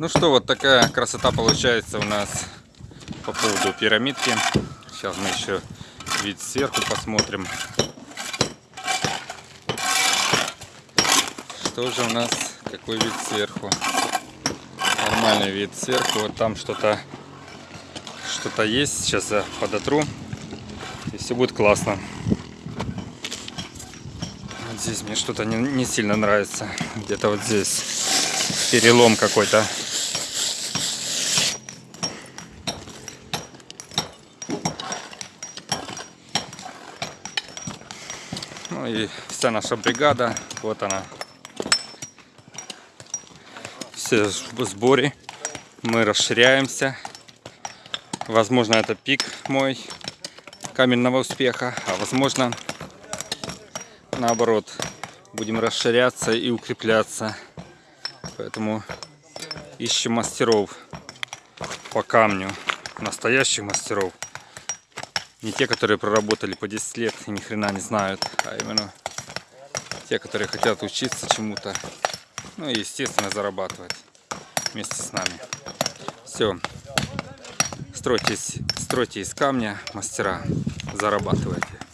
Ну что, вот такая красота получается у нас по поводу пирамидки. Сейчас мы еще вид сверху посмотрим. Что же у нас, какой вид сверху? Нормальный вид сверху. Вот там что-то что-то есть. Сейчас я подотру. И все будет классно. Вот здесь мне что-то не, не сильно нравится. Где-то вот здесь перелом какой-то. Ну и вся наша бригада, вот она. Все в сборе. Мы расширяемся. Возможно, это пик мой каменного успеха, а возможно, наоборот, будем расширяться и укрепляться. Поэтому ищем мастеров по камню, настоящих мастеров. Не те, которые проработали по 10 лет и ни хрена не знают, а именно те, которые хотят учиться чему-то. Ну и, естественно, зарабатывать вместе с нами. Все. Стройтесь, стройте из камня, мастера, зарабатывайте.